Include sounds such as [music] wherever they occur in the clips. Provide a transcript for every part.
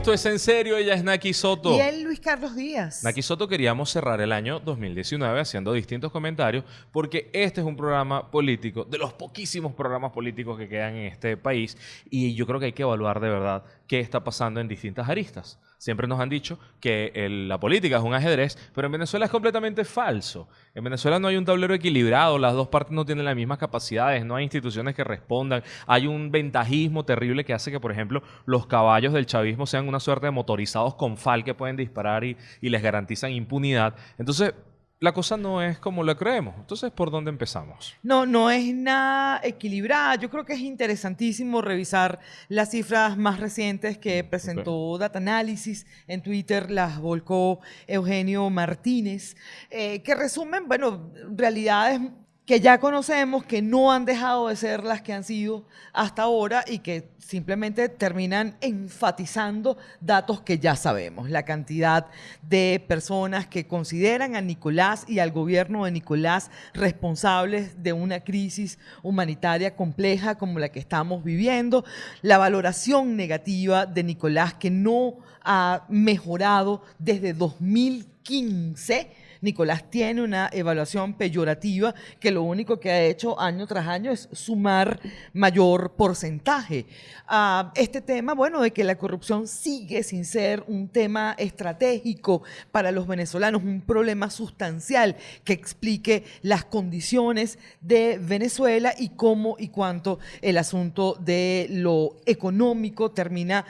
Esto es en serio, ella es Naki Soto. Y él, Luis Carlos Díaz. Naki Soto queríamos cerrar el año 2019 haciendo distintos comentarios porque este es un programa político, de los poquísimos programas políticos que quedan en este país y yo creo que hay que evaluar de verdad qué está pasando en distintas aristas. Siempre nos han dicho que el- la política es un ajedrez, pero en Venezuela es completamente falso. En Venezuela no hay un tablero equilibrado, las dos partes no tienen las mismas capacidades, no hay instituciones que respondan, hay un ventajismo terrible que hace que, por ejemplo, los caballos del chavismo sean una suerte de motorizados con fal que pueden disparar y, y les garantizan impunidad. Entonces, la cosa no es como la creemos. Entonces, ¿por dónde empezamos? No, no es nada equilibrada. Yo creo que es interesantísimo revisar las cifras más recientes que presentó Data Analysis. En Twitter las volcó Eugenio Martínez, eh, que resumen, bueno, realidades que ya conocemos, que no han dejado de ser las que han sido hasta ahora y que simplemente terminan enfatizando datos que ya sabemos. La cantidad de personas que consideran a Nicolás y al gobierno de Nicolás responsables de una crisis humanitaria compleja como la que estamos viviendo, la valoración negativa de Nicolás que no ha mejorado desde 2015. Nicolás tiene una evaluación peyorativa que lo único que ha hecho año tras año es sumar mayor porcentaje. Ah, este tema, bueno, de que la corrupción sigue sin ser un tema estratégico para los venezolanos, un problema sustancial que explique las condiciones de Venezuela y cómo y cuánto el asunto de lo económico termina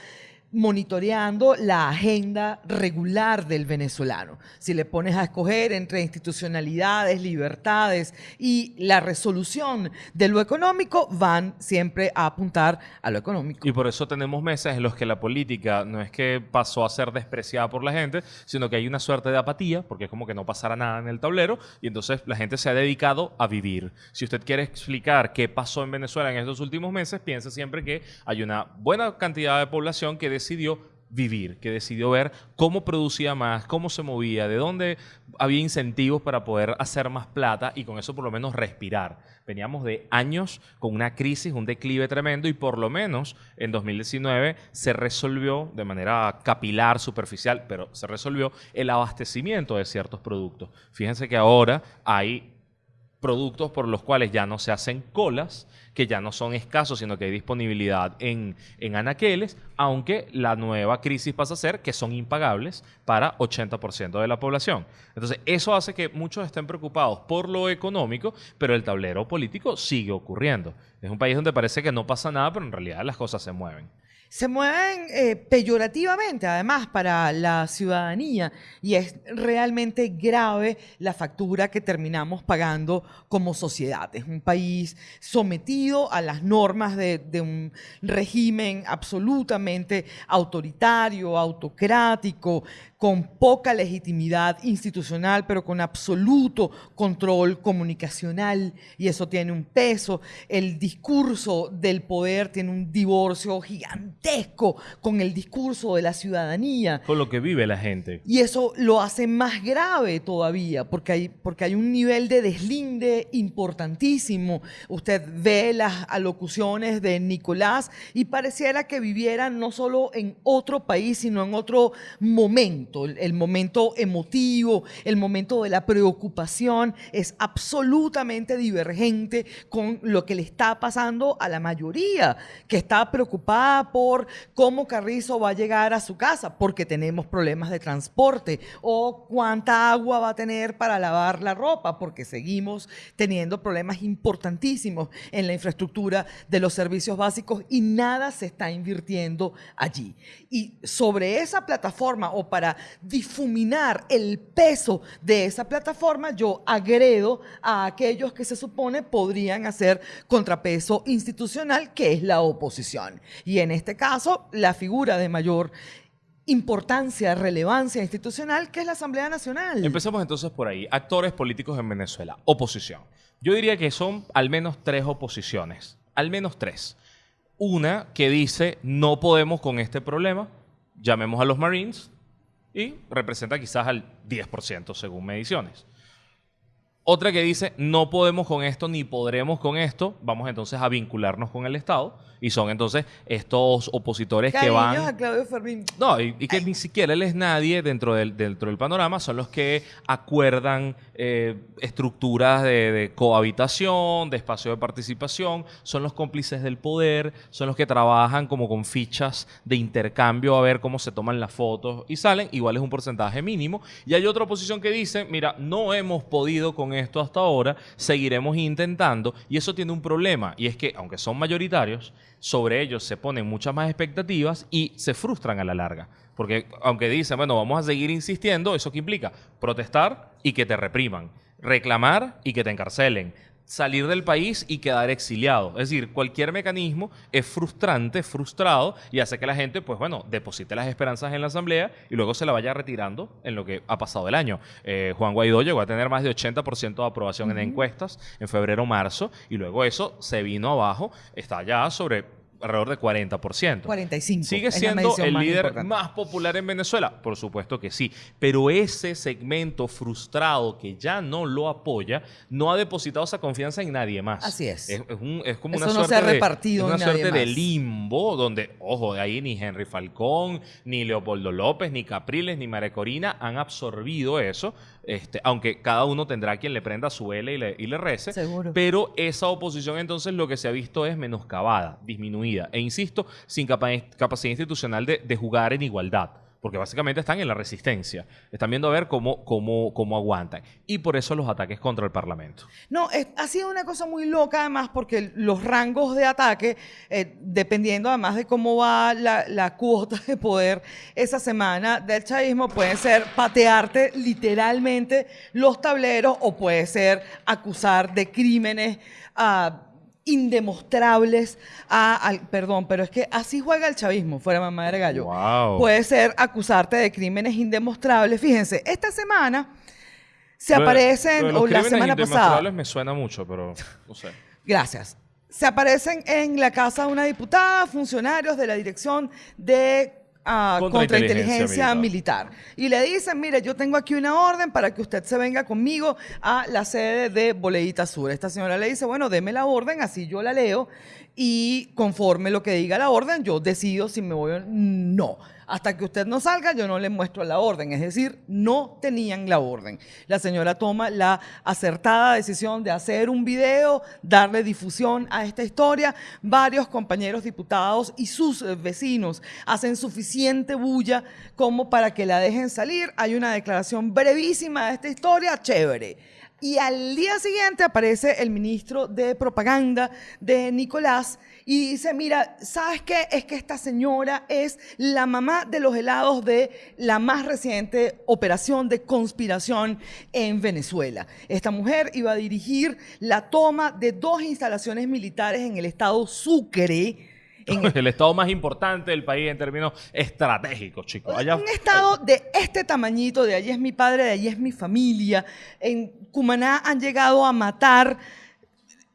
monitoreando la agenda regular del venezolano. Si le pones a escoger entre institucionalidades, libertades y la resolución de lo económico, van siempre a apuntar a lo económico. Y por eso tenemos meses en los que la política no es que pasó a ser despreciada por la gente, sino que hay una suerte de apatía, porque es como que no pasara nada en el tablero, y entonces la gente se ha dedicado a vivir. Si usted quiere explicar qué pasó en Venezuela en estos últimos meses, piense siempre que hay una buena cantidad de población que decidió vivir, que decidió ver cómo producía más, cómo se movía, de dónde había incentivos para poder hacer más plata y con eso por lo menos respirar. Veníamos de años con una crisis, un declive tremendo y por lo menos en 2019 se resolvió de manera capilar, superficial, pero se resolvió el abastecimiento de ciertos productos. Fíjense que ahora hay productos por los cuales ya no se hacen colas, que ya no son escasos, sino que hay disponibilidad en, en anaqueles, aunque la nueva crisis pasa a ser que son impagables para 80% de la población. Entonces, eso hace que muchos estén preocupados por lo económico, pero el tablero político sigue ocurriendo. Es un país donde parece que no pasa nada, pero en realidad las cosas se mueven. Se mueven eh, peyorativamente, además, para la ciudadanía, y es realmente grave la factura que terminamos pagando como sociedad. Es un país sometido a las normas de, de un régimen absolutamente autoritario, autocrático, con poca legitimidad institucional, pero con absoluto control comunicacional, y eso tiene un peso. El discurso del poder tiene un divorcio gigantesco con el discurso de la ciudadanía. Con lo que vive la gente. Y eso lo hace más grave todavía, porque hay, porque hay un nivel de deslinde importantísimo. Usted ve las alocuciones de Nicolás y pareciera que viviera no solo en otro país, sino en otro momento. El, el momento emotivo, el momento de la preocupación es absolutamente divergente con lo que le está pasando a la mayoría, que está preocupada por cómo Carrizo va a llegar a su casa, porque tenemos problemas de transporte, o cuánta agua va a tener para lavar la ropa, porque seguimos teniendo problemas importantísimos en la infraestructura de los servicios básicos y nada se está invirtiendo allí. Y sobre esa plataforma, o para difuminar el peso de esa plataforma, yo agredo a aquellos que se supone podrían hacer contrapeso institucional, que es la oposición. Y en este caso, la figura de mayor importancia, relevancia institucional, que es la Asamblea Nacional. Empecemos entonces por ahí. Actores políticos en Venezuela. Oposición. Yo diría que son al menos tres oposiciones. Al menos tres. Una que dice no podemos con este problema. Llamemos a los Marines. Y representa quizás al 10% según mediciones. Otra que dice, no podemos con esto ni podremos con esto, vamos entonces a vincularnos con el Estado. Y son entonces estos opositores que van... a Claudio Fermín. No, y, que ni siquiera él es nadie dentro del, dentro del panorama, son los que acuerdan eh, estructuras de, cohabitación, de espacio de participación, son los cómplices del poder, son los que trabajan como con fichas de intercambio a ver cómo se toman las fotos y salen, igual es un porcentaje mínimo. Y hay otra oposición que dice, mira, no hemos podido con esto hasta ahora, seguiremos intentando, y eso tiene un problema, y es que aunque son mayoritarios, sobre ellos se ponen muchas más expectativas y se frustran a la larga. Porque aunque dicen, bueno, vamos a seguir insistiendo, ¿eso qué implica? Protestar y que te repriman. Reclamar y que te encarcelen salir del país y quedar exiliado. Es decir, cualquier mecanismo es frustrante, frustrado y hace que la gente, pues bueno, deposite las esperanzas en la asamblea y luego se la vaya retirando en lo que ha pasado el año. Eh, Juan Guaidó llegó a tener más de 80% de aprobación en encuestas en febrero-marzo y luego eso se vino abajo, está ya sobre alrededor de 40%. 45. ¿Sigue siendo el líder más popular en Venezuela? Por supuesto que sí. Pero ese segmento frustrado que ya no lo apoya, no ha depositado esa confianza en nadie más. Así es. Es, como una suerte, se repartido de, una suerte de limbo donde, ojo, de ahí ni Henry Falcón, ni Leopoldo López, ni Capriles, ni María Corina han absorbido eso. Este, aunque cada uno tendrá quien le prenda su L y le, y le rece. Seguro. Pero esa oposición entonces lo que se ha visto es menoscabada, disminuida. E insisto, sin capacidad institucional de, de jugar en igualdad porque básicamente están en la resistencia. Están viendo a ver cómo, cómo, cómo aguantan. Y por eso los ataques contra el Parlamento. No, ha sido una cosa muy loca además porque los rangos de ataque, eh, dependiendo además de cómo va la, cuota de poder esa semana del chavismo, pueden ser patearte literalmente los tableros o puede ser acusar de crímenes. a indemostrables a, perdón, pero es que así juega el chavismo, fuera mamá de gallo. Puede ser acusarte de crímenes indemostrables. Fíjense, esta semana se aparecen, o la semana pasada. me suena mucho, pero no sé. [laughs] Gracias. Se aparecen en la casa de una diputada funcionarios de la Dirección de a contrainteligencia militar. Y le dicen, mire, yo tengo aquí una orden para que usted se venga conmigo a la sede de Boleita Sur. Esta señora le dice, bueno, deme la orden, así yo la leo y conforme lo que diga la orden, yo decido si me voy o no. Hasta que usted no salga, yo no le muestro la orden. Es decir, no tenían la orden. La señora toma la acertada decisión de hacer un video, darle difusión a esta historia. Varios compañeros diputados y sus vecinos hacen suficiente bulla como para que la dejen salir. Hay una declaración brevísima de esta historia, chévere. Y al día siguiente aparece el ministro de propaganda de Nicolás y dice, mira, ¿sabes qué? Es que esta señora es la mamá de los helados de la más reciente operación de conspiración en Venezuela. Esta mujer iba a dirigir la toma de dos instalaciones militares en el estado Sucre en [laughs] el estado más importante del país en términos estratégicos, chicos. Allá, un estado de este tamañito, de allí es mi padre, de allí es mi familia. En Cumaná han llegado a matar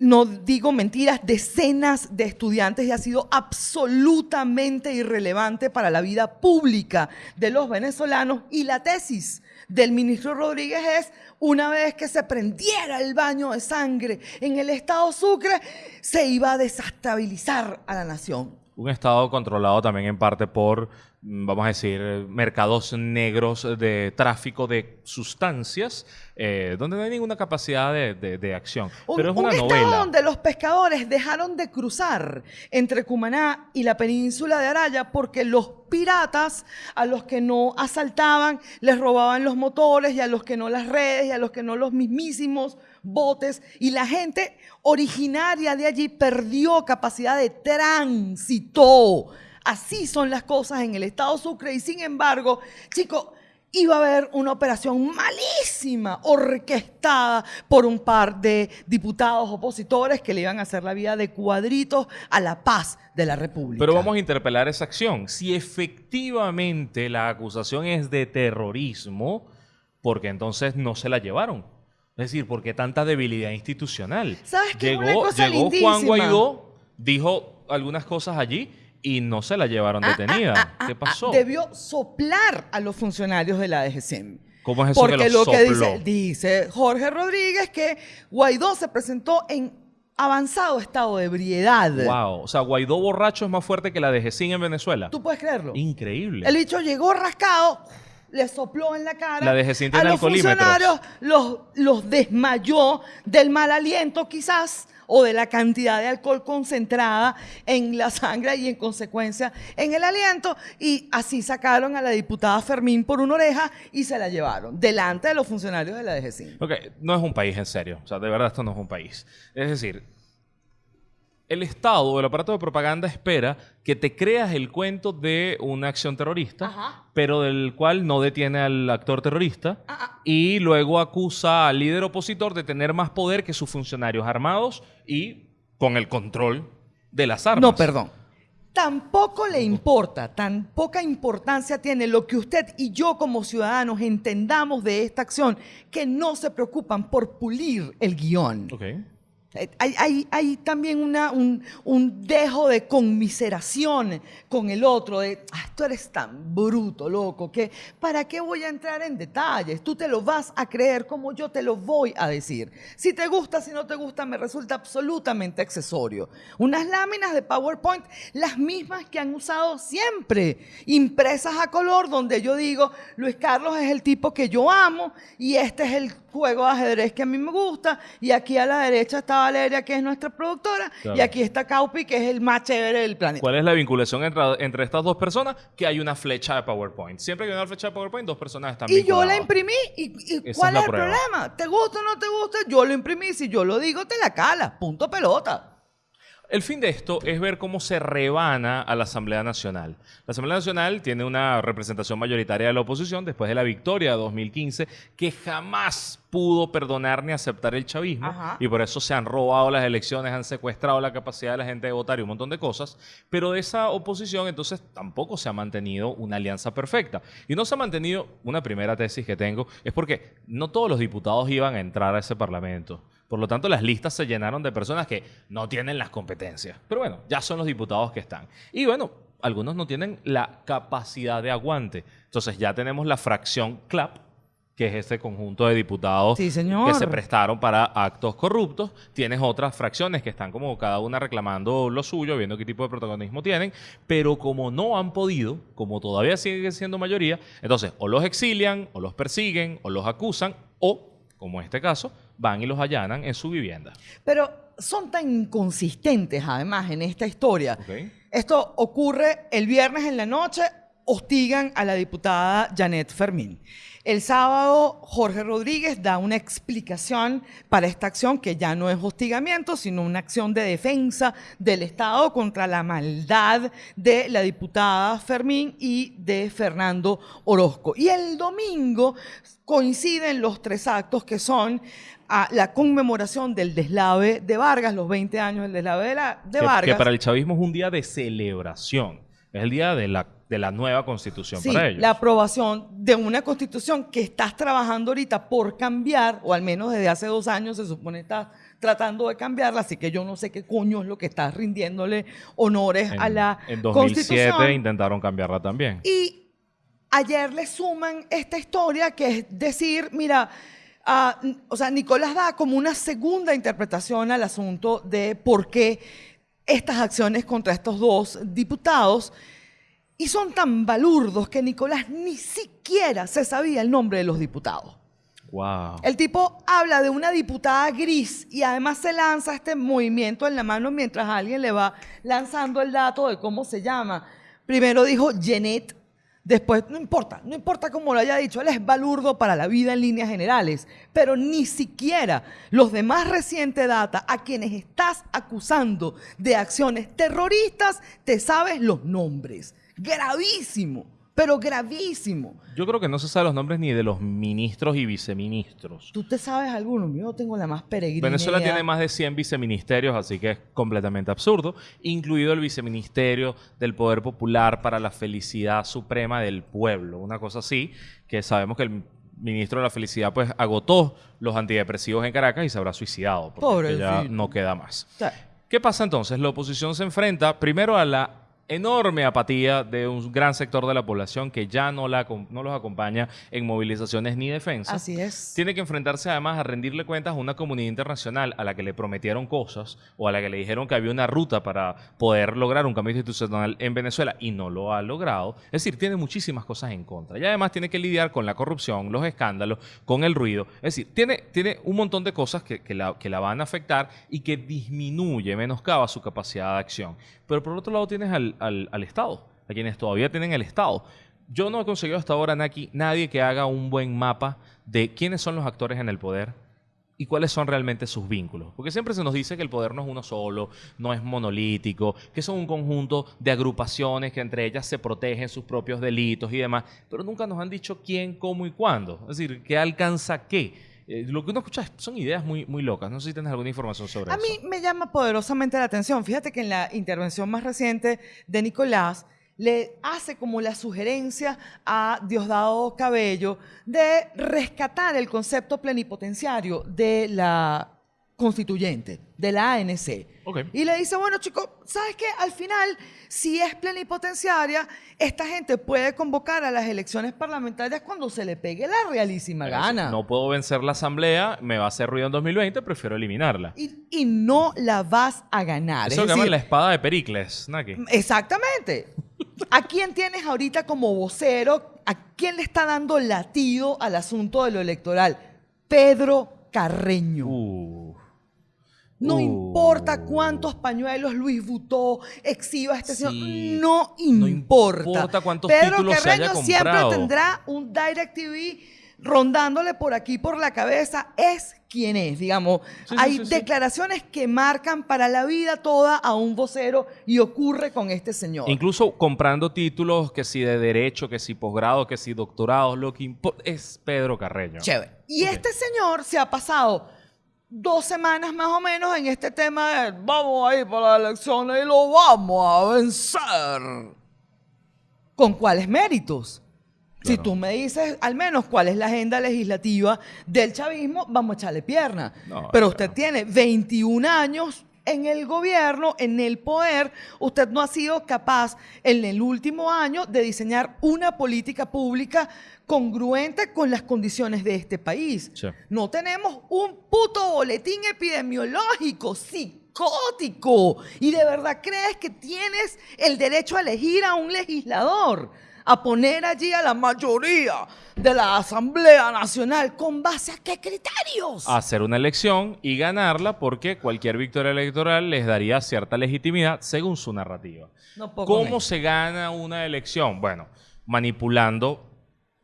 no digo mentiras, decenas de estudiantes y ha sido absolutamente irrelevante para la vida pública de los venezolanos. Y la tesis del ministro Rodríguez es, una vez que se prendiera el baño de sangre en el estado Sucre, se iba a desestabilizar a la nación. Un estado controlado también en parte por Mm, vamos a decir, mercados negros de tráfico de sustancias, eh, donde no hay ninguna capacidad de, acción. Pero es una un novela. donde los pescadores dejaron de cruzar entre Cumaná y la península de Araya porque los piratas, a los que no asaltaban, les robaban los motores y a los que no las redes y a los que no los mismísimos botes y la gente originaria de allí perdió capacidad de tránsito Así son las cosas en el Estado Sucre y sin embargo, chicos, iba a haber una operación malísima, orquestada por un par de diputados opositores que le iban a hacer la vida de cuadritos a la paz de la República. Pero vamos a interpelar esa acción. Si efectivamente la acusación es de terrorismo, porque entonces no se la llevaron. Es decir, porque tanta debilidad institucional. ¿Sabes qué? Llegó, llegó Juan Guaidó, dijo algunas cosas allí y no se la llevaron ah, ah, detenida. Ah, ¿Qué pasó? debió soplar a los funcionarios de la DGCM. ¿Cómo es eso Porque que lo, lo, que dice, dice Jorge Rodríguez que Guaidó se presentó en avanzado estado de ebriedad. Wow. O sea, Guaidó borracho es más fuerte que la Gesín en Venezuela. ¿Tú puedes creerlo? Increíble. El bicho llegó rascado, le sopló en la cara. La de a los funcionarios los, los desmayó del mal aliento quizás o de la cantidad de alcohol concentrada en la sangre y en consecuencia en el aliento y así sacaron a la diputada Fermín por una oreja y se la llevaron delante de los funcionarios de la DGCIN. Ok, no es un país en serio. O sea, de verdad esto no es un país. Es decir, el Estado o el aparato de propaganda espera que te creas el cuento de una acción terrorista, Ajá. pero del cual no detiene al actor terrorista Ah, ah. y luego acusa al líder opositor de tener más poder que sus funcionarios armados y con el control de las armas. No, perdón. Tampoco le importa, tan poca importancia tiene lo que usted y yo como ciudadanos entendamos de esta acción, que no se preocupan por pulir el guion. Ok. Eh, Hay, hay- hay también una, un, un dejo de conmiseración con el otro, de, "Ah, tú eres tan bruto, loco, que ¿para qué voy a entrar en detalles? Tú te lo vas a creer como yo te lo voy a decir. Si te gusta, si no te gusta, me resulta absolutamente accesorio. Unas láminas de PowerPoint, las mismas que han usado siempre, impresas a color, donde yo digo, Luis Carlos es el tipo que yo amo y este es el juego de ajedrez que a mí me gusta y aquí a la derecha está Valeria, que es nuestra productora, Claro. y aquí está Caupi, que es el más chévere del planeta. ¿Cuál es la vinculación entre, entre estas dos personas? Que hay una flecha de PowerPoint. Siempre que hay una flecha de PowerPoint, dos personas están Y yo la imprimí. ¿Y, cuál es el prueba. problema? ¿Te gusta o no te gusta? Yo lo imprimí. Si yo lo digo, te la cala. Punto pelota. El fin de esto es ver cómo se rebana a la Asamblea Nacional. La Asamblea Nacional tiene una representación mayoritaria de la oposición después de la victoria de 2015 que jamás pudo perdonar ni aceptar el chavismo Ajá. y por eso se han robado las elecciones, han secuestrado la capacidad de la gente de votar y un montón de cosas. Pero de esa oposición entonces tampoco se ha mantenido una alianza perfecta. Y no se ha mantenido, una primera tesis que tengo, es porque no todos los diputados iban a entrar a ese parlamento. Por lo tanto, las listas se llenaron de personas que no tienen las competencias. Pero bueno, ya son los diputados que están. Y bueno, algunos no tienen la capacidad de aguante. Entonces ya tenemos la fracción CLAP, que es este conjunto de diputados Sí, que se prestaron para actos corruptos. Tienes otras fracciones que están como cada una reclamando lo suyo, viendo qué tipo de protagonismo tienen, pero como no han podido, como todavía siguen siendo mayoría, entonces o los exilian, o los persiguen, o los acusan, o, como en este caso, van y los allanan en su vivienda. Pero son tan inconsistentes, además, en esta historia. Esto ocurre el viernes en la noche, hostigan a la diputada Janet Fermín. El sábado, Jorge Rodríguez da una explicación para esta acción que ya no es hostigamiento, sino una acción de defensa del Estado contra la maldad de la diputada Fermín y de Fernando Orozco. Y el domingo coinciden los tres actos que son a la conmemoración del deslave de Vargas, los 20 años del deslave de, la- de que, Vargas. que para el chavismo es un día de celebración. Es el día de la, de la nueva constitución Sí, para ellos. la aprobación de una constitución que estás trabajando ahorita por cambiar, o al menos desde hace dos años se supone estás tratando de cambiarla, así que yo no sé qué coño es lo que estás rindiéndole honores en, a la en 2007 constitución. intentaron cambiarla también. Y ayer le suman esta historia que es decir, mira, o sea, Nicolás da como una segunda interpretación al asunto de por qué estas acciones contra estos dos diputados y son tan balurdos que Nicolás ni siquiera se sabía el nombre de los diputados. Wow. El tipo habla de una diputada gris y además se lanza este movimiento en la mano mientras alguien le va lanzando el dato de cómo se llama. Primero dijo Jeanette, después, no importa, no importa cómo lo haya dicho, él es balurdo para la vida en líneas generales, pero ni siquiera los de más reciente data a quienes estás acusando de acciones terroristas, te sabes los nombres. Gravísimo, pero gravísimo. Yo creo que no se sabe los nombres ni de los ministros y viceministros. ¿Tú te sabes alguno? Yo tengo la más peregrina. Venezuela tiene más de 100 viceministerios, así que es completamente absurdo, incluido el viceministerio del Poder Popular para la Felicidad Suprema del Pueblo, una cosa así, que sabemos que el ministro de la Felicidad pues agotó los antidepresivos en Caracas y se habrá suicidado, porque ya Pobrecito. no queda más. ¿Qué pasa entonces? La oposición se enfrenta primero a la enorme apatía de un gran sector de la población que ya no, la, no los acompaña en movilizaciones ni defensa. Así es. Tiene que enfrentarse además a rendirle cuentas a una comunidad internacional a la que le prometieron cosas o a la que le dijeron que había una ruta para poder lograr un cambio institucional en Venezuela y no lo ha logrado. Es decir, tiene muchísimas cosas en contra. Y además tiene que lidiar con la corrupción, los escándalos, con el ruido. Es decir, tiene, tiene un montón de cosas que, que, la, que la van a afectar y que disminuye, menoscaba su capacidad de acción. Pero por otro lado tienes al, al, Estado, a quienes todavía tienen el Estado. Yo no he conseguido hasta ahora, Naki, nadie que haga un buen mapa de quiénes son los actores en el poder y cuáles son realmente sus vínculos. Porque siempre se nos dice que el poder no es uno solo, no es monolítico, que son un conjunto de agrupaciones que entre ellas se protegen sus propios delitos y demás, pero nunca nos han dicho quién, cómo y cuándo. Es decir, qué alcanza qué. Eh, lo que uno escucha son ideas muy, muy locas. No sé si tienes alguna información sobre eso. A mí me llama poderosamente la atención. Fíjate que en la intervención más reciente de Nicolás le hace como la sugerencia a Diosdado Cabello de rescatar el concepto plenipotenciario de la constituyente, de la ANC. Y le dice, bueno, chicos, ¿sabes qué? Al final, si es plenipotenciaria, esta gente puede convocar a las elecciones parlamentarias cuando se le pegue la realísima gana. No puedo vencer la asamblea, me va a hacer ruido en 2020, prefiero eliminarla. Y, no la vas a ganar. Eso es llaman la espada de Pericles, Naki. Exactamente. ¿A quién tienes ahorita como vocero? ¿A quién le está dando latido al asunto de lo electoral? Pedro Carreño. Uh. No importa uh. cuántos pañuelos Luis Butó exhiba este señor. No importa. No importa cuántos Pedro títulos Carreño se haya siempre tendrá un Direct TV rondándole por aquí por la cabeza. Es quien es, digamos. Hay declaraciones que marcan para la vida toda a un vocero y ocurre con este señor. Incluso comprando títulos que si de derecho, que si posgrado, que si doctorado, lo que importa es Pedro Carreño. Chévere. Y este señor se ha pasado dos semanas más o menos en este tema de vamos a ir para las elecciones y lo vamos a vencer. ¿Con cuáles méritos? Si tú me dices al menos cuál es la agenda legislativa del chavismo, vamos a echarle pierna. Pero usted tiene 21 años en el gobierno, en el poder, usted no ha sido capaz en el último año de diseñar una política pública congruente con las condiciones de este país. No tenemos un puto boletín epidemiológico psicótico. ¿Y de verdad crees que tienes el derecho a elegir a un legislador? A poner allí a la mayoría de la Asamblea Nacional. ¿Con base a qué criterios? Hacer una elección y ganarla porque cualquier victoria electoral les daría cierta legitimidad según su narrativa. ¿Cómo se gana una elección? Bueno, manipulando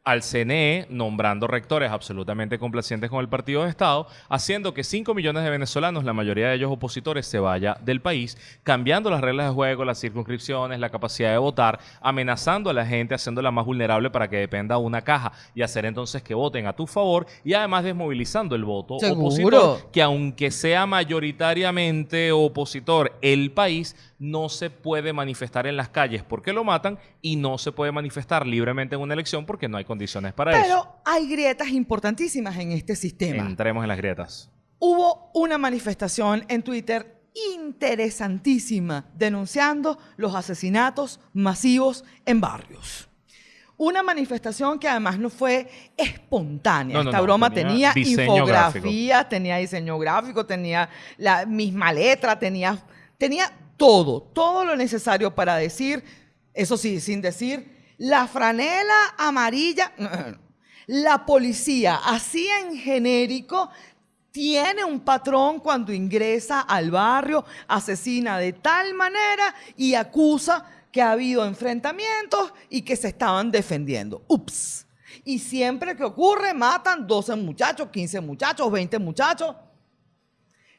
al CNE nombrando rectores absolutamente complacientes con el partido de Estado, haciendo que 5 millones de venezolanos, la mayoría de ellos opositores, se vaya del país, cambiando las reglas de juego, las circunscripciones, la capacidad de votar, amenazando a la gente, haciéndola más vulnerable para que dependa una caja y hacer entonces que voten a tu favor y además desmovilizando el voto opositor, que aunque sea mayoritariamente opositor el país, no se puede manifestar en las calles porque lo matan y no se puede manifestar libremente en una elección porque no hay condiciones para eso. Pero hay grietas importantísimas en este sistema. Entremos en las grietas. Hubo una manifestación en Twitter interesantísima denunciando los asesinatos masivos en barrios. Una manifestación que además no fue espontánea. Esta broma tenía, infografía, tenía diseño gráfico, tenía la misma letra, tenía, tenía todo, todo lo necesario para decir, eso sí, sin decir, la franela amarilla, [clears throat] la policía, así en genérico, tiene un patrón cuando ingresa al barrio, asesina de tal manera y acusa que ha habido enfrentamientos y que se estaban defendiendo. Ups. Y siempre que ocurre, matan 12 muchachos, 15 muchachos, 20 muchachos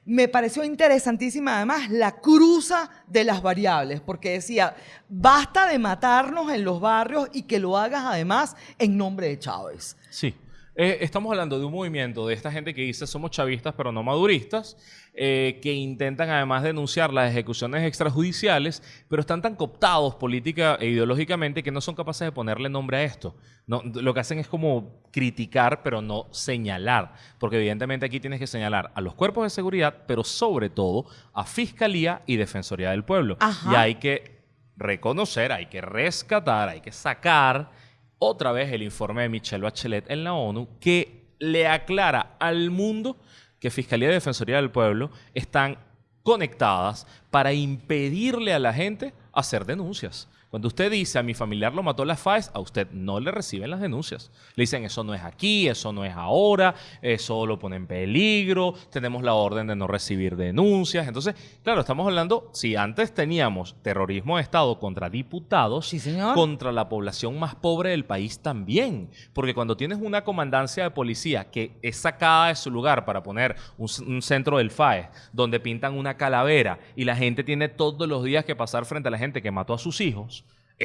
me pareció interesantísima además la cruza de las variables, porque decía, basta de matarnos en los barrios y que lo hagas además en nombre de Chávez. Sí. Eh, estamos hablando de un movimiento de esta gente que dice somos chavistas pero no maduristas, eh, que intentan además denunciar las ejecuciones extrajudiciales, pero están tan cooptados política e ideológicamente que no son capaces de ponerle nombre a esto. No, lo que hacen es como criticar, pero no señalar, porque evidentemente aquí tienes que señalar a los cuerpos de seguridad, pero sobre todo a Fiscalía y Defensoría del Pueblo. Y hay que reconocer, hay que rescatar, hay que sacar otra vez el informe de Michelle Bachelet en la ONU que le aclara al mundo que Fiscalía y Defensoría del Pueblo están conectadas para impedirle a la gente hacer denuncias. Cuando usted dice a mi familiar lo mató la FAES, a usted no le reciben las denuncias. Le dicen eso no es aquí, eso no es ahora, eso lo pone en peligro, tenemos la orden de no recibir denuncias. Entonces, claro, estamos hablando, si antes teníamos terrorismo de Estado contra diputados, contra la población más pobre del país también. Porque cuando tienes una comandancia de policía que es sacada de su lugar para poner un, un centro del FAES, donde pintan una calavera y la gente tiene todos los días que pasar frente a la gente que mató a sus hijos,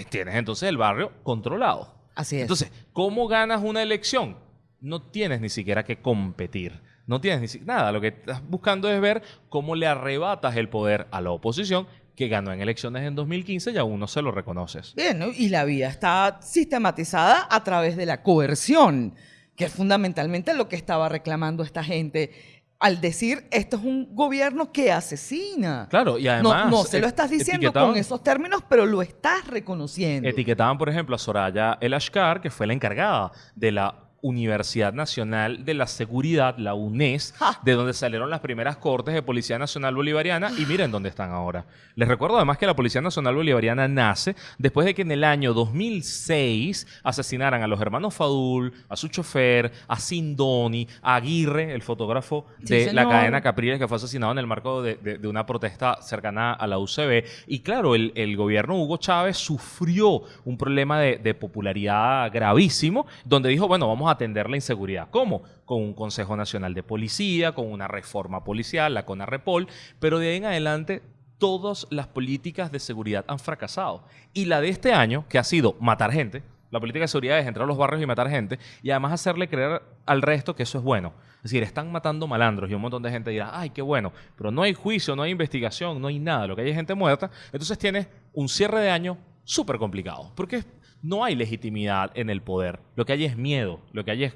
tienes entonces el barrio controlado. Así es. Entonces, ¿cómo ganas una elección? No tienes ni siquiera que competir. No tienes ni nada. Lo que estás buscando es ver cómo le arrebatas el poder a la oposición que ganó en elecciones en 2015 y aún no se lo reconoces. Bien, y la vía está sistematizada a través de la coerción, que es fundamentalmente lo que estaba reclamando esta gente al decir esto es un gobierno que asesina. Claro, y además. No, se lo estás diciendo con esos términos, pero lo estás reconociendo. Etiquetaban, por ejemplo, a Soraya El Ashkar, que fue la encargada de la Universidad Nacional de la Seguridad, la UNES, de donde salieron las primeras cortes de Policía Nacional Bolivariana y miren dónde están ahora. Les recuerdo además que la Policía Nacional Bolivariana nace después de que en el año 2006 asesinaran a los hermanos Fadul, a su chofer, a Sindoni, a Aguirre, el fotógrafo de la cadena Capriles que fue asesinado en el marco de, una protesta cercana a la UCB. Y claro, el, gobierno Hugo Chávez sufrió un problema de, de popularidad gravísimo, donde dijo, bueno, vamos a atender la inseguridad. ¿Cómo? Con un Consejo Nacional de Policía, con una reforma policial, la CONAREPOL, pero de ahí en adelante todas las políticas de seguridad han fracasado. Y la de este año, que ha sido matar gente, la política de seguridad es entrar a los barrios y matar gente y además hacerle creer al resto que eso es bueno. Es decir, están matando malandros y un montón de gente dirá, ay, qué bueno, pero no hay juicio, no hay investigación, no hay nada, lo que hay es gente muerta. Entonces tienes un cierre de año súper complicado, porque no hay legitimidad en el poder. Lo que hay es miedo, lo que hay es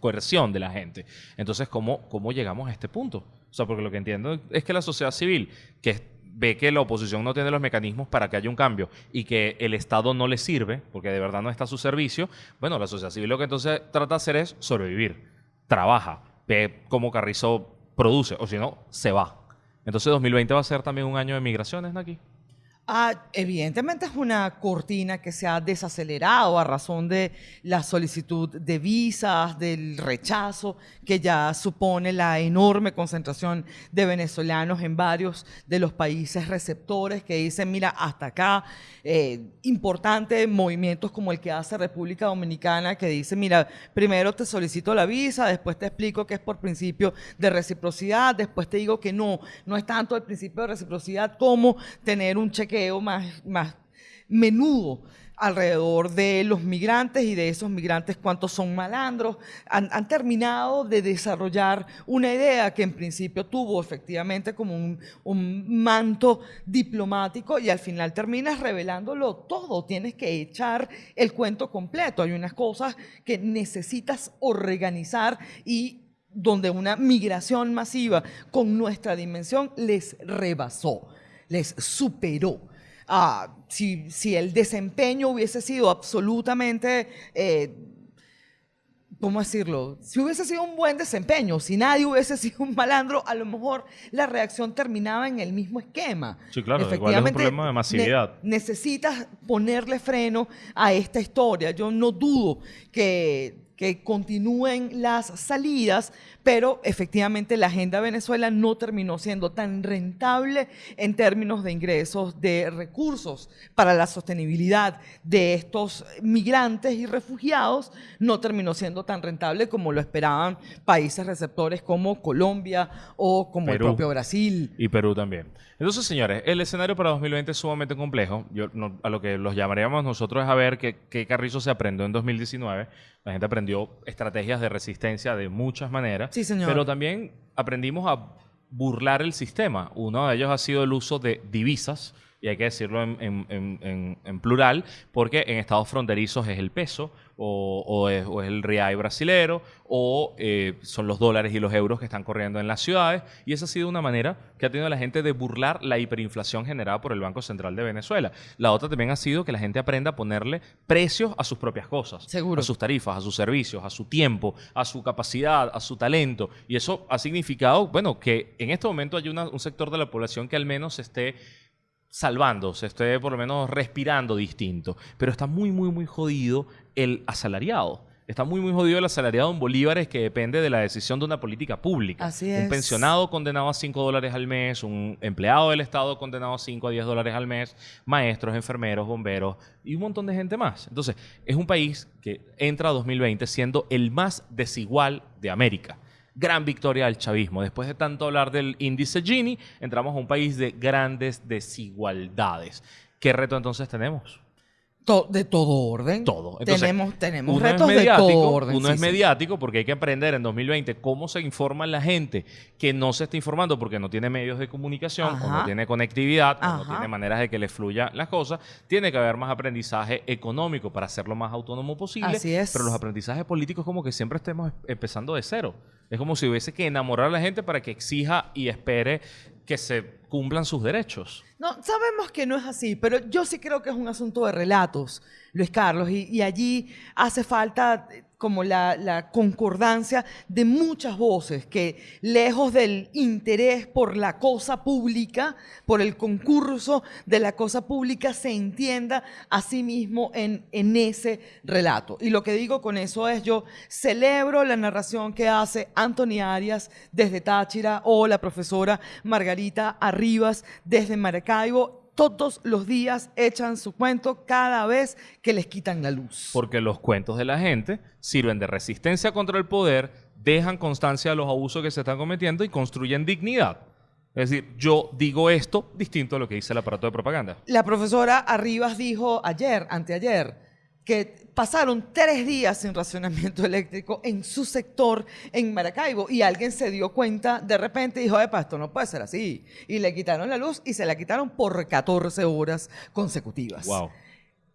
coerción de la gente. Entonces, ¿cómo, ¿cómo llegamos a este punto? O sea, porque lo que entiendo es que la sociedad civil, que ve que la oposición no tiene los mecanismos para que haya un cambio y que el Estado no le sirve, porque de verdad no está a su servicio, bueno, la sociedad civil lo que entonces trata de hacer es sobrevivir, trabaja, ve cómo Carrizo produce, o si no, se va. Entonces 2020 va a ser también un año de migraciones, Naki. Ah, evidentemente es una cortina que se ha desacelerado a razón de la solicitud de visas, del rechazo que ya supone la enorme concentración de venezolanos en varios de los países receptores que dicen, mira, hasta acá, eh, importantes movimientos como el que hace República Dominicana que dice, mira, primero te solicito la visa, después te explico que es por principio de reciprocidad, después te digo que no, no es tanto el principio de reciprocidad como tener un cheque más, menudo alrededor de los migrantes y de esos migrantes cuántos son malandros. Han, terminado de desarrollar una idea que en principio tuvo efectivamente como un, manto diplomático y al final terminas revelándolo todo. Tienes que echar el cuento completo. Hay unas cosas que necesitas organizar y donde una migración masiva con nuestra dimensión les rebasó les superó. Ah, si, si, el desempeño hubiese sido absolutamente, eh, ¿cómo decirlo? Si hubiese sido un buen desempeño, si nadie hubiese [laughs] sido un malandro, a lo mejor la reacción terminaba en el mismo esquema. Sí, claro, Efectivamente, es un problema de masividad. necesitas ponerle freno a esta historia. Yo no dudo que que continúen las salidas, pero efectivamente la agenda Venezuela no terminó siendo tan rentable en términos de ingresos de recursos para la sostenibilidad de estos migrantes y refugiados, no terminó siendo tan rentable como lo esperaban países receptores como Colombia o como el propio Brasil. Y Perú también. Entonces, señores, el escenario para 2020 es sumamente complejo. Yo, a lo que los llamaríamos nosotros es a ver qué, qué Carrizo se aprendió en 2019. La gente aprendió estrategias de resistencia de muchas maneras. Sí, señor. Pero también aprendimos a burlar el sistema. Uno de ellos ha sido el uso de divisas y hay que decirlo en, en- en- en- en plural, porque en estados fronterizos es el peso, o, o es, o es el real brasilero, o eh, son los dólares y los euros que están corriendo en las ciudades. Y esa ha sido una manera que ha tenido la gente de burlar la hiperinflación generada por el Banco Central de Venezuela. La otra también ha sido que la gente aprenda a ponerle precios a sus propias cosas. Seguro. A sus tarifas, a sus servicios, a su tiempo, a su capacidad, a su talento. Y eso ha significado, bueno, que en este momento hay una- un sector de la población que al menos esté salvando, se esté por lo menos respirando distinto. Pero está muy, muy, muy jodido el asalariado. Está muy, muy jodido el asalariado en bolívares que depende de la decisión de una política pública. Así Un es. pensionado condenado a 5 dólares al mes, un empleado del Estado condenado a 5 a 10 dólares al mes, maestros, enfermeros, bomberos y un montón de gente más. Entonces, es un país que entra a 2020 siendo el más desigual de América. Gran victoria del chavismo. Después de tanto hablar del índice Gini, entramos a un país de grandes desigualdades. ¿Qué reto entonces tenemos? To- de todo orden. Todo. Entonces, tenemos tenemos retos de todo orden. Uno sí, es sí. mediático porque hay que aprender en 2020 cómo se informa la gente que no se está informando porque no tiene medios de comunicación o no tiene conectividad o no tiene maneras de que le fluya las cosas. Tiene que haber más aprendizaje económico para hacerlo más autónomo posible. Así es. Pero los aprendizajes políticos como que siempre estemos empezando de cero. Es como si hubiese que enamorar a la gente para que exija y espere que se cumplan sus derechos. No, sabemos que no es así, pero yo sí creo que es un asunto de relatos, Luis Carlos, y, y allí hace falta como la, concordancia de muchas voces que lejos del interés por la cosa pública, por el concurso de la cosa pública, se entienda a sí mismo en, en ese relato. Y lo que digo con eso es yo celebro la narración que hace Anthony Arias desde Táchira o la profesora Margarita Arribas desde Maracaibo. Todos los días echan su cuento cada vez que les quitan la luz. Porque los cuentos de la gente sirven de resistencia contra el poder, dejan constancia de los abusos que se están cometiendo y construyen dignidad. Es decir, yo digo esto distinto a lo que dice el aparato de propaganda. La profesora Arribas dijo ayer, anteayer, que pasaron tres días sin racionamiento [laughs] eléctrico en su sector en Maracaibo y alguien se dio cuenta de repente y dijo, epa, esto no puede ser así. Y le quitaron la luz y se la quitaron por 14 horas consecutivas. Wow.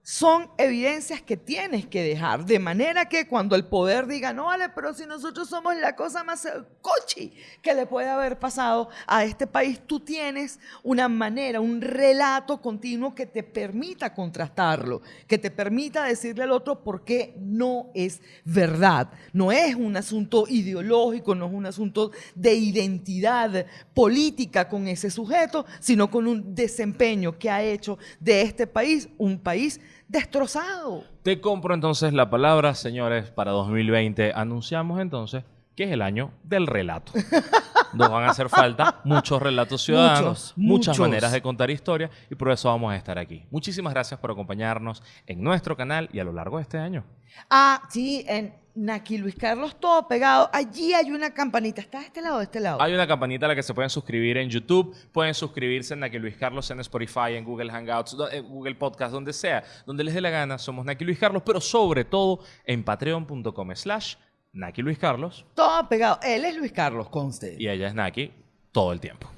Son evidencias que tienes que dejar, de manera que cuando el poder diga, no vale, pero si nosotros somos la cosa más cochi que le puede haber pasado a este país, tú tienes una manera, un relato continuo que te permita contrastarlo, que te permita decirle al otro por qué no es verdad. No es un asunto ideológico, no es un asunto de identidad política con ese sujeto, sino con un desempeño que ha hecho de este país un país destrozado. Te compro entonces la palabra, señores, para 2020. Anunciamos entonces que es el año del relato. [laughs] Nos van a hacer falta muchos relatos ciudadanos, Muchos, muchas muchos. maneras de contar historia y por eso vamos a estar aquí. Muchísimas gracias por acompañarnos en nuestro canal y a lo largo de este año. Ah, sí, en Naki Luis Carlos, todo pegado. Allí hay una campanita. ¿Está de este lado o de este lado? Hay una campanita a la que se pueden suscribir en YouTube, pueden suscribirse en Naki Luis Carlos en Spotify, en Google Hangouts, en Google Podcast, donde sea, donde les dé la gana. Somos Naki Luis Carlos, pero sobre todo en patreon.com slash Naki Luis Carlos Todo pegado. Él es Luis Carlos, conste. y ella es Naki todo el tiempo.